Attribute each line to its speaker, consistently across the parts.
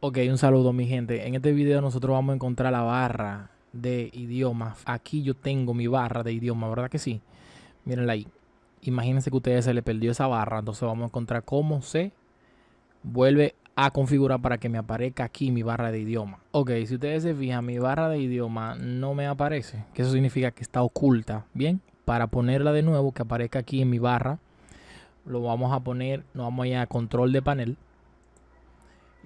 Speaker 1: Ok, un saludo mi gente. En este video nosotros vamos a encontrar la barra de idioma. Aquí yo tengo mi barra de idioma, ¿verdad que sí? Mírenla ahí. Imagínense que a ustedes se le perdió esa barra. Entonces vamos a encontrar cómo se vuelve a configurar para que me aparezca aquí mi barra de idioma. Ok, si ustedes se fijan, mi barra de idioma no me aparece. Que eso significa que está oculta. Bien, para ponerla de nuevo, que aparezca aquí en mi barra, lo vamos a poner, nos vamos a ir a control de panel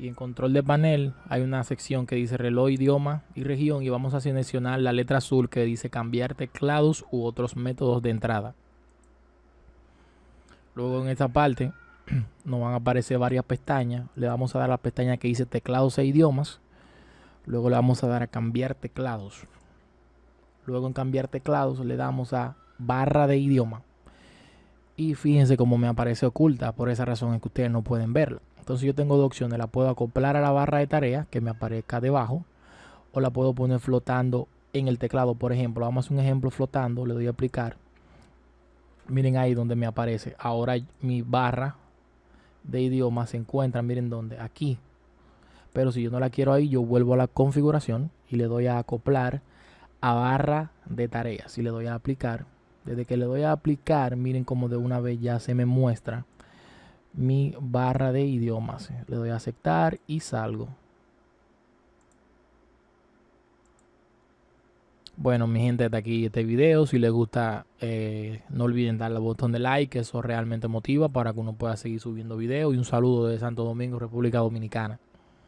Speaker 1: y en control de panel hay una sección que dice reloj, idioma y región y vamos a seleccionar la letra azul que dice cambiar teclados u otros métodos de entrada. Luego en esta parte nos van a aparecer varias pestañas. Le vamos a dar la pestaña que dice teclados e idiomas. Luego le vamos a dar a cambiar teclados. Luego en cambiar teclados le damos a barra de idioma. Y fíjense cómo me aparece oculta. Por esa razón es que ustedes no pueden verla. Entonces yo tengo dos opciones. La puedo acoplar a la barra de tarea que me aparezca debajo. O la puedo poner flotando en el teclado. Por ejemplo, vamos a hacer un ejemplo flotando. Le doy a aplicar. Miren ahí donde me aparece. Ahora mi barra de idioma se encuentra. Miren dónde. Aquí. Pero si yo no la quiero ahí, yo vuelvo a la configuración y le doy a acoplar a barra de tareas. Si le doy a aplicar, desde que le doy a aplicar, miren como de una vez ya se me muestra mi barra de idiomas. Le doy a aceptar y salgo. Bueno, mi gente, hasta aquí este video. Si les gusta, eh, no olviden darle al botón de like, eso realmente motiva para que uno pueda seguir subiendo videos. Y un saludo de Santo Domingo, República Dominicana.